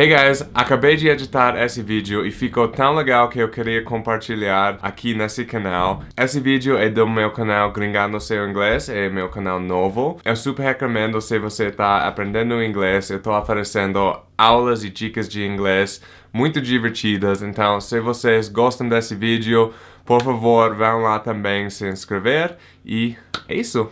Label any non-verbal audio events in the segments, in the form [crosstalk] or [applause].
Hey guys, acabei de editar esse vídeo e ficou tão legal que eu queria compartilhar aqui nesse canal. Esse vídeo é do meu canal Gringando Seu Inglês, é meu canal novo. Eu super recomendo se você está aprendendo inglês, eu estou oferecendo aulas e dicas de inglês muito divertidas. Então, se vocês gostam desse vídeo, por favor, vão lá também se inscrever e é isso.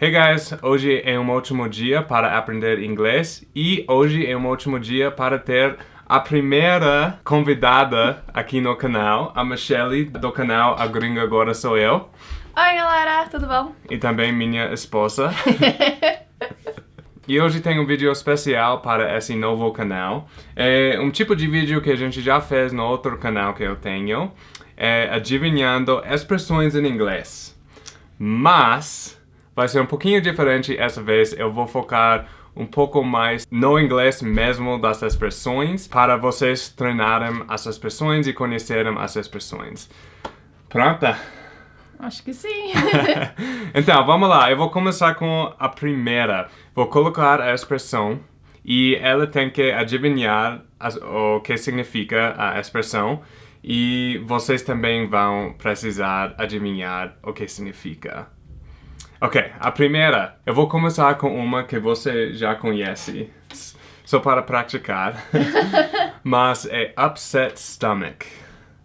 Hey guys, hoje é um ótimo dia para aprender inglês e hoje é um ótimo dia para ter a primeira convidada aqui no canal, a Michelle do canal A Gringa Agora Sou Eu. Oi galera, tudo bom? E também minha esposa. [laughs] E hoje tem um vídeo especial para esse novo canal. É um tipo de vídeo que a gente já fez no outro canal que eu tenho. É adivinhando expressões em inglês. Mas vai ser um pouquinho diferente essa vez. Eu vou focar um pouco mais no inglês mesmo das expressões para vocês treinarem as expressões e conhecerem as expressões. Pronta? Acho que sim. [laughs] [laughs] então, vamos lá. Eu vou começar com a primeira. Vou colocar a expressão e ela tem que adivinhar as, o que significa a expressão e vocês também vão precisar adivinhar o que significa. Ok, a primeira. Eu vou começar com uma que você já conhece. Só para praticar. [laughs] Mas é upset stomach.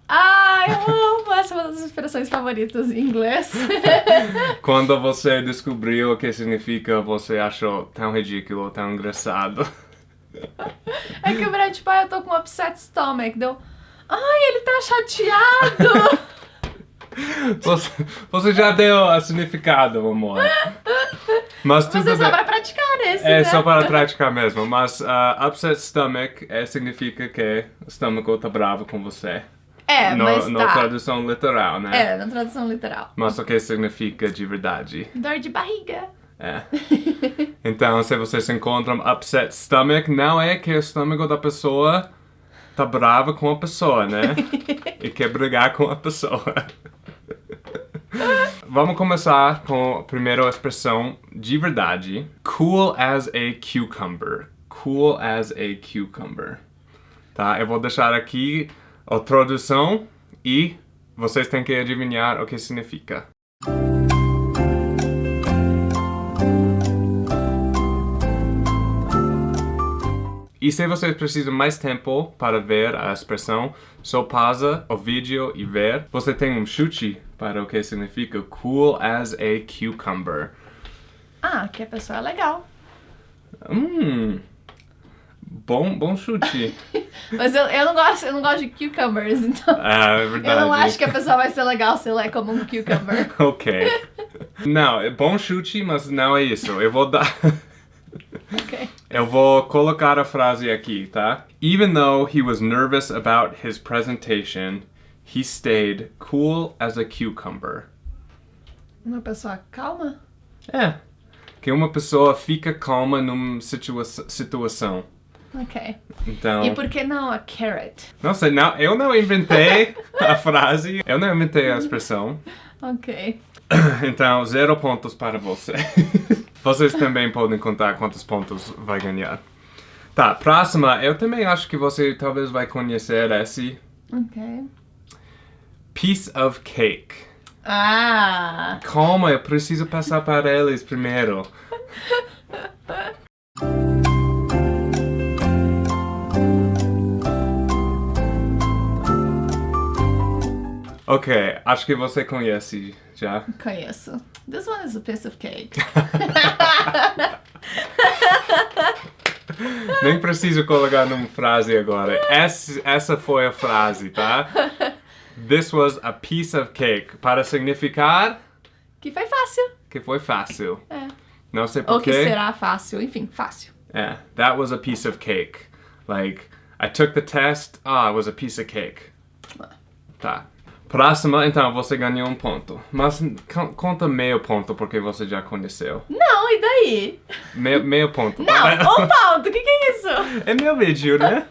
Ai, eu amo! Essa é uma das expressões favoritas em inglês. [laughs] Quando você descobriu o que significa, você achou tão ridículo, tão engraçado. É que o Brad, tipo, ah, eu tô com upset stomach. Deu, ai, ele tá chateado! [laughs] Você, você já deu o significado, amor. Mas tudo Mas é só para praticar esse, É né? só para praticar mesmo. Mas uh, upset stomach é, significa que o estômago tá bravo com você. É, no, mas tá. tradução literal, né? É, na tradução literal. Mas o que significa de verdade? Dor de barriga. É. Então, se vocês encontram upset stomach, não é que o estômago da pessoa tá bravo com a pessoa, né? [laughs] e quer brigar com a pessoa. Vamos começar com a primeira expressão de verdade. Cool as a cucumber. Cool as a cucumber. Tá? Eu vou deixar aqui a tradução e vocês têm que adivinhar o que significa. E se vocês precisam mais tempo para ver a expressão, só pausa o vídeo e ver. Você tem um chute para o que significa cool as a cucumber. Ah, que a pessoa é legal. Hum, bom, bom chute. [laughs] Mas eu, eu, não gosto, eu não gosto de cucumbers, então Ah, é verdade. eu não acho que a pessoa vai ser legal se ela é como um cucumber. [laughs] ok. Não, é bom chute, mas não é isso. Eu vou dar... [laughs] Ok. Eu vou colocar a frase aqui, tá? Even though he was nervous about his presentation, he stayed cool as a cucumber. Uma pessoa calma? É. Que uma pessoa fica calma numa situa situação. Ok. Então... E por que não a carrot? Não sei, não, eu não inventei [laughs] a frase, eu não inventei a expressão. Ok. [coughs] Então, zero pontos para você. [laughs] Vocês também podem contar quantos pontos vai ganhar. Tá, próxima. Eu também acho que você talvez vai conhecer esse. Ok. Piece of cake. Ah! Calma, eu preciso passar para eles primeiro. [laughs] Ok, acho que você conhece já. Conheço. This one is a piece of cake. [laughs] [laughs] Nem preciso colocar numa frase agora. [laughs] Essa, essa foi a frase, tá? This was a piece of cake. Para significar que foi fácil. que foi fácil. É. Não sei Ou que porquê. será fácil. Enfim, fácil. É, that was a piece of cake. Like, I took the test, ah, it was a piece of cake. Tá. Próxima, então, você ganhou um ponto. Mas con- conta meio ponto porque você já conheceu. Não, e daí? Meio, meio ponto. Não, um ponto. O que, que é isso? [laughs] É meu vídeo, né?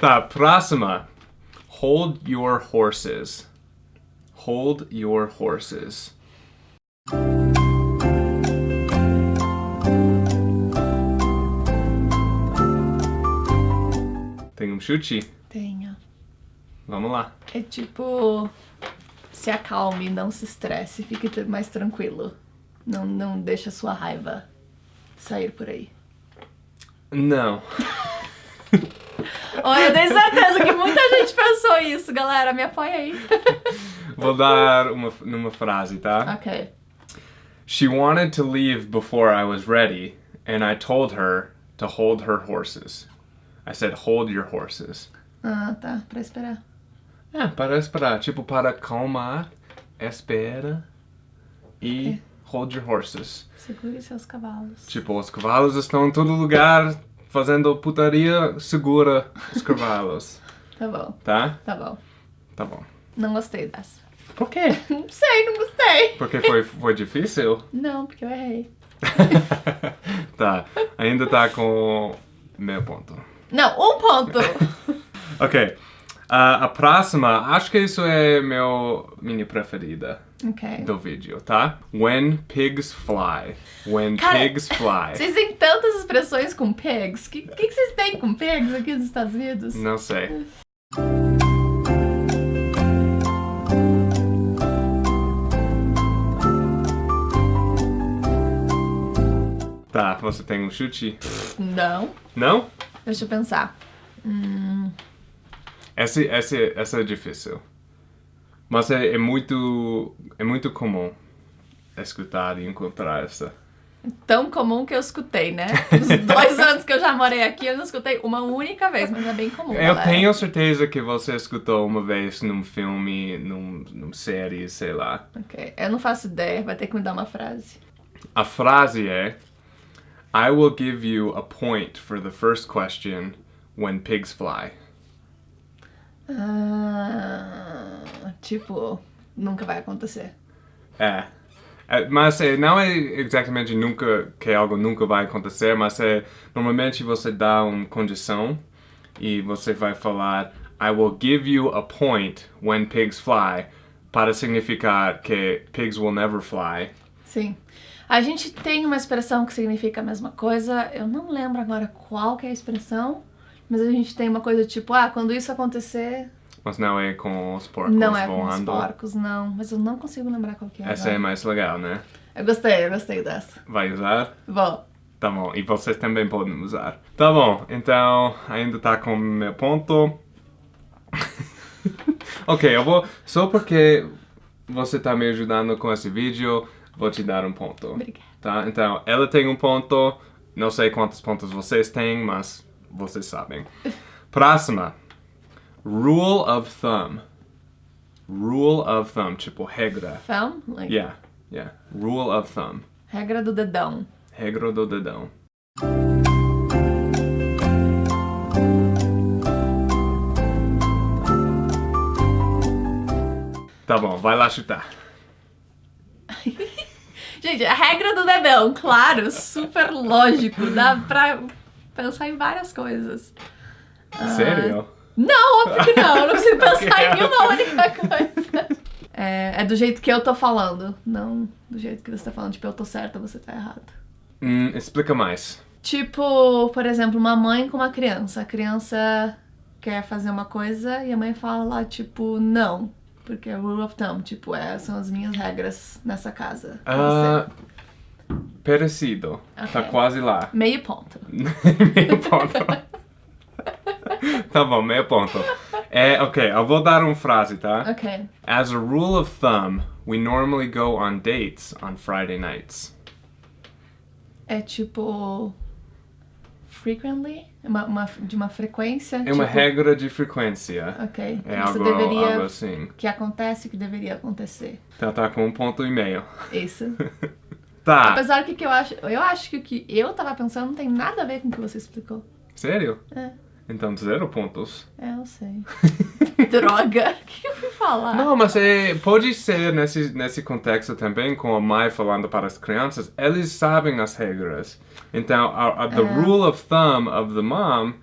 tá, próxima. Hold your horses. Hold your horses. Tem um chute? Tenho. Vamos lá. É tipo. Se acalme, não se estresse, fique mais tranquilo. Não, não deixa sua raiva sair por aí. Não. [laughs] Olha, eu tenho certeza que muita gente pensou isso, galera. Me apoia aí. [laughs] Vou dar uma, numa frase, tá? ok. She wanted to leave before I was ready, and I told her to hold her horses. I said, hold your horses. Ah, tá. Pra esperar. É, para esperar. Tipo, para calmar, espera e hold your horses. Segure seus cavalos. Tipo, os cavalos estão em todo lugar fazendo putaria, segura os cavalos. [laughs] Tá bom, Tá? tá bom. Tá bom. Não gostei dessa. Por quê? [laughs] Não sei, não gostei. Porque foi, foi difícil? Não, porque eu errei. [laughs] tá, ainda tá com meio ponto. Não, um ponto. Ok. Ah, a próxima, acho que isso é meu minha preferida ok. do vídeo, tá? When pigs fly. When Cara, pigs fly. Vocês têm tantas expressões com pigs. O que, que, que vocês têm com pigs aqui nos Estados Unidos? Não sei. Tá, você tem um chute? Não. Não? Deixa eu pensar. Hum, Essa, essa, essa é difícil. Mas é, é muito é muito comum escutar e encontrar essa. tão comum que eu escutei, né? Nos [laughs] dois anos que eu já morei aqui, eu não escutei uma única vez, mas é bem comum. Eu galera. tenho certeza que você escutou uma vez num filme, num, num série, sei lá. Ok. Eu não faço ideia, vai ter que me dar uma frase. A frase é I will give you a point for the first question when pigs fly. Ah, tipo, nunca vai acontecer. É. É, Mas é, não é exatamente nunca que algo nunca vai acontecer, mas é normalmente você dá uma condição e você vai falar I will give you a point when pigs fly para significar que pigs will never fly. Sim. A gente tem uma expressão que significa a mesma coisa. Eu não lembro agora qual que é a expressão, mas a gente tem uma coisa tipo, ah, quando isso acontecer, Mas não é com os porcos não é com os voando. porcos, não. Mas eu não consigo lembrar qual que é. Essa é agora. mais legal, né? Eu gostei, eu gostei dessa. Vai usar? Vou. Tá bom, e vocês também podem usar. Tá bom, então ainda tá com meu ponto. [laughs] ok, eu vou. Só porque você tá me ajudando com esse vídeo, vou te dar um ponto. Obrigada. Tá? Então, ela tem um ponto. Não sei quantos pontos vocês têm, mas vocês sabem. Próxima. Rule of thumb. Rule of thumb, tipo regra. Thumb? Like, Yeah, yeah. Rule of thumb. Regra do dedão. Regra do dedão. Tá bom, vai lá chutar. [laughs] Gente, a regra do dedão, claro, super lógico. Dá pra pensar em várias coisas. Sério? Não, óbvio que não. Eu não consigo [laughs] pensar em nenhuma única coisa. É, é do jeito que eu tô falando, não do jeito que você tá falando. Tipo, eu tô certa, você tá errado. Hum, explica mais. Tipo, por exemplo, uma mãe com uma criança. A criança quer fazer uma coisa e a mãe fala lá, tipo, não. Porque é rule of thumb, tipo, é, são as minhas regras nessa casa. Parecido. Tá Ok. quase lá. Meio ponto. [laughs] meio ponto. tá bom, meio ponto. É, ok, eu vou dar uma frase, tá? Ok. As a rule of thumb, we normally go on dates on Friday nights. É tipo. Frequently? Uma, uma- de uma frequência? É uma tipo, regra de frequência. Ok. É algo, deveria. algo assim. Que acontece que deveria acontecer. Então tá com um ponto e meio. Isso. [laughs] Tá. Apesar que, que eu acho. Eu acho que o que eu tava pensando não tem nada a ver com o que você explicou. Sério? É. Então zero pontos. É, eu sei. [laughs] Droga! O que eu fui falar? Não, mas é, pode ser nesse, nesse contexto também, com a mãe falando para as crianças, eles sabem as regras. Então, a, a- the É. rule of thumb of the mom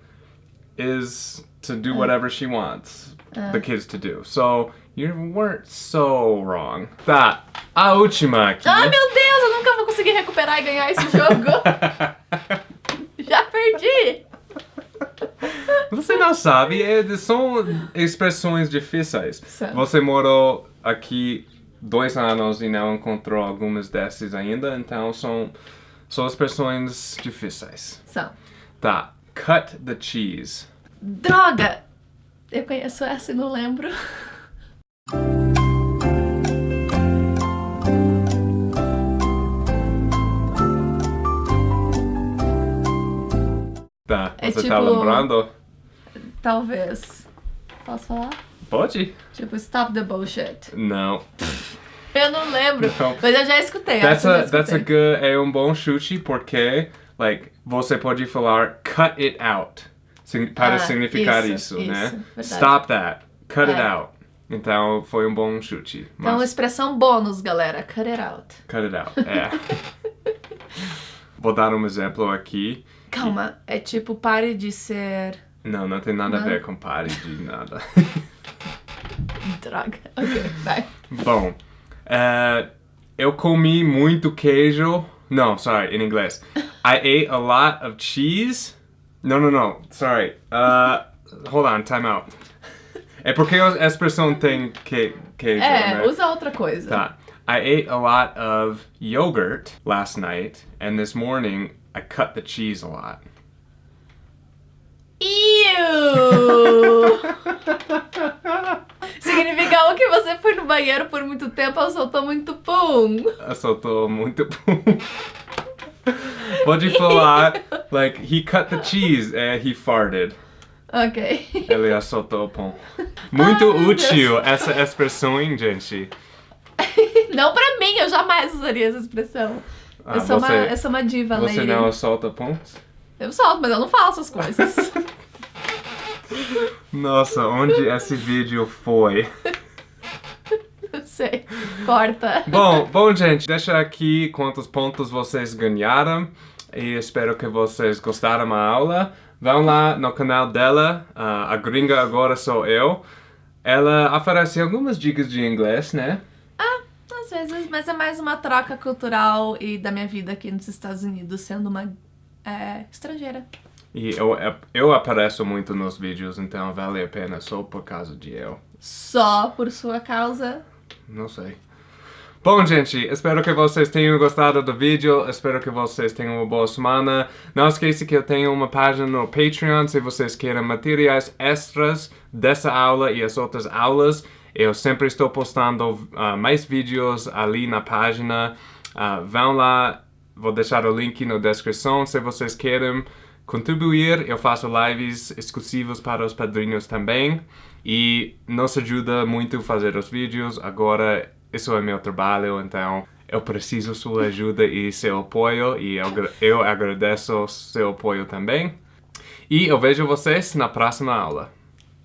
is to do whatever she wants the kids to do. So, you weren't so wrong. Tá, a última aqui. Ai, meu Deus, conseguir recuperar e ganhar esse jogo. [laughs] Já perdi. Você não sabe, é, são expressões difíceis. Você morou aqui dois anos e não encontrou algumas dessas ainda, então são, são expressões difíceis. São. Tá, cut the cheese. Droga! Eu conheço essa e não lembro. Tá, É você tá tipo- lembrando? Talvez. Posso falar? Pode? Tipo, stop the bullshit. Não. Eu não lembro. Não. Mas eu já escutei. That's a, já that's a escutei. good, é um bom chute porque, like, você pode falar cut it out para Ah, significar isso, isso, né? isso, verdade. Stop that. Cut it É. out. Então, foi um bom chute. Então, Mas, expressão bônus, galera. Cut it out. cut it out. É. [laughs] Vou dar um exemplo aqui. Calma, é tipo, pare de ser. Não, não tem nada a Não? ver com pare de nada. [laughs] Droga. Ok, vai. Bom, eh, eu comi muito queijo. Não, sorry, in inglês. I [laughs] ate a lot of cheese. No, no, no, sorry. Uh, hold on, time out. É porque a expressão tem que, queijo, É, né? usa outra coisa. Tá. I ate a lot of yogurt last night, and this morning I cut the cheese a lot. [laughs] Significa o que você foi no banheiro por muito tempo ou soltou muito pum. Soltou muito pum. Pode falar, like, he cut the cheese and he farted. Ok. Ele soltou o pão. Muito Ai, útil essa expressão, hein, gente? [laughs] Não pra mim, eu jamais usaria essa expressão. Ah, eu, sou você- uma, eu sou uma diva, Você lady. não solta pães? Eu solto, mas eu não falo essas coisas. [laughs] Nossa, onde esse vídeo foi? eu sei. Corta. Bom, bom, gente, deixa aqui quantos pontos vocês ganharam e espero que vocês gostaram da aula. Vão lá no canal dela, ah, a gringa agora sou eu. Ela oferece algumas dicas de inglês, né? Vezes, mas é mais uma troca cultural e da minha vida aqui nos Estados Unidos, sendo uma é, estrangeira. E eu, eu apareço muito nos vídeos, então vale a pena só por causa de eu. Só por sua causa. Não sei. Bom, gente, espero que vocês tenham gostado do vídeo. Espero que vocês tenham uma boa semana. Não esqueça que eu tenho uma página no Patreon se vocês querem materiais extras dessa aula e as outras aulas. Eu sempre estou postando ah, mais vídeos ali na página. Ah, vão lá, vou deixar o link na descrição se vocês querem contribuir. Eu faço lives exclusivos para os padrinhos também. E nos ajuda muito fazer os vídeos. Agora, isso é meu trabalho, então eu preciso sua ajuda e seu apoio. E eu, eu agradeço seu apoio também. E eu vejo vocês na próxima aula.